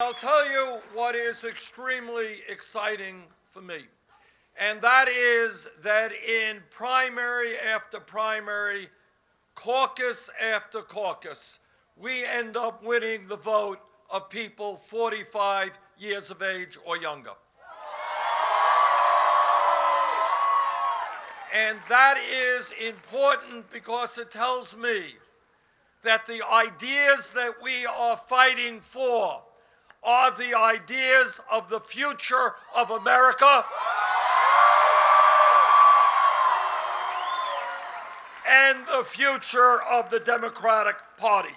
I'll tell you what is extremely exciting for me, and that is that in primary after primary, caucus after caucus, we end up winning the vote of people 45 years of age or younger. And that is important because it tells me that the ideas that we are fighting for are the ideas of the future of America and the future of the Democratic Party.